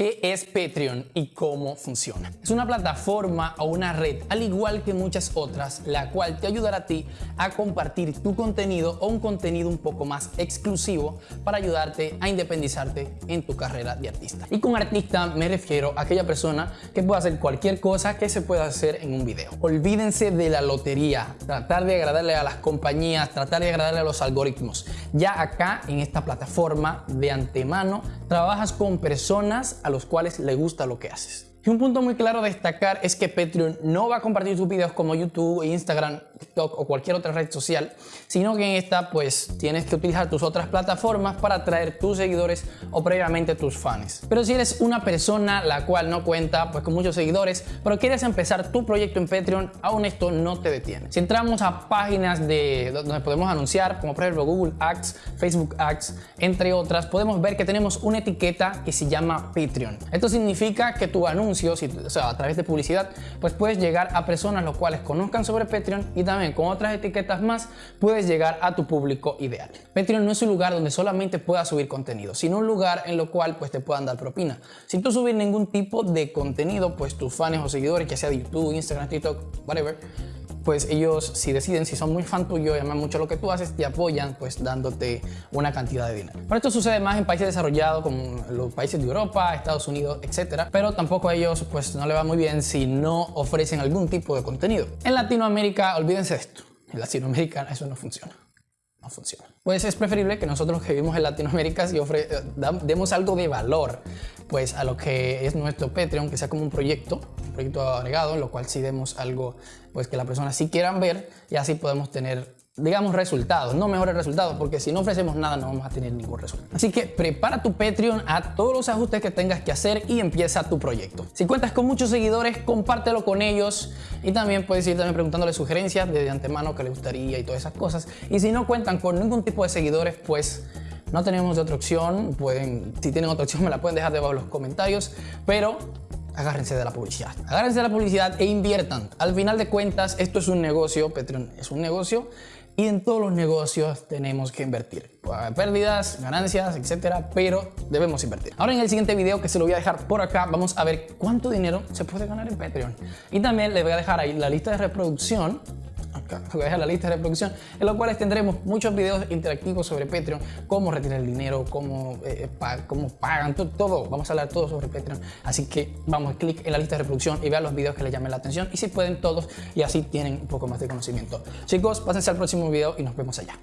¿Qué es Patreon y cómo funciona? Es una plataforma o una red, al igual que muchas otras, la cual te ayudará a ti a compartir tu contenido o un contenido un poco más exclusivo para ayudarte a independizarte en tu carrera de artista. Y con artista me refiero a aquella persona que puede hacer cualquier cosa que se pueda hacer en un video. Olvídense de la lotería, tratar de agradarle a las compañías, tratar de agradarle a los algoritmos. Ya acá en esta plataforma de antemano trabajas con personas a los cuales le gusta lo que haces. Y un punto muy claro a destacar es que Patreon no va a compartir tus videos como YouTube, Instagram, TikTok o cualquier otra red social, sino que en esta pues tienes que utilizar tus otras plataformas para atraer tus seguidores o previamente tus fans. Pero si eres una persona la cual no cuenta pues con muchos seguidores, pero quieres empezar tu proyecto en Patreon, aún esto no te detiene. Si entramos a páginas de donde podemos anunciar, como por ejemplo Google Ads, Facebook Ads, entre otras, podemos ver que tenemos una etiqueta que se llama Patreon. Esto significa que tu anuncio a través de publicidad, pues puedes llegar a personas los cuales conozcan sobre Patreon y también con otras etiquetas más puedes llegar a tu público ideal. Patreon no es un lugar donde solamente puedas subir contenido, sino un lugar en lo cual pues te puedan dar propina. Sin tú subir ningún tipo de contenido, pues tus fans o seguidores, que sea de YouTube, Instagram, TikTok, whatever, pues ellos si deciden, si son muy fan tuyo y aman mucho lo que tú haces, te apoyan pues dándote una cantidad de dinero. Pero esto sucede más en países desarrollados como los países de Europa, Estados Unidos, etcétera. Pero tampoco a ellos pues no le va muy bien si no ofrecen algún tipo de contenido. En Latinoamérica, olvídense de esto. En Latinoamérica eso no funciona no funciona. Pues es preferible que nosotros que vivimos en Latinoamérica si demos algo de valor pues a lo que es nuestro Patreon, que sea como un proyecto, un proyecto agregado, en lo cual sí demos algo pues que las personas sí quieran ver y así podemos tener digamos, resultados, no mejores resultados, porque si no ofrecemos nada no vamos a tener ningún resultado. Así que prepara tu Patreon a todos los ajustes que tengas que hacer y empieza tu proyecto. Si cuentas con muchos seguidores, compártelo con ellos y también puedes ir también preguntándole sugerencias de antemano que les gustaría y todas esas cosas. Y si no cuentan con ningún tipo de seguidores, pues no tenemos otra opción, pueden, si tienen otra opción me la pueden dejar debajo en los comentarios, pero agárrense de la publicidad. Agárrense de la publicidad e inviertan. Al final de cuentas, esto es un negocio, Patreon es un negocio y en todos los negocios tenemos que invertir. Pérdidas, ganancias, etcétera, pero debemos invertir. Ahora en el siguiente video que se lo voy a dejar por acá, vamos a ver cuánto dinero se puede ganar en Patreon. Y también les voy a dejar ahí la lista de reproducción a la lista de reproducción, en la cual tendremos muchos videos interactivos sobre Patreon, cómo retirar el dinero, cómo, eh, cómo pagan, todo, todo, vamos a hablar todo sobre Patreon. Así que vamos, clic en la lista de reproducción y vean los videos que les llamen la atención y si pueden todos y así tienen un poco más de conocimiento. Chicos, pásense al próximo video y nos vemos allá.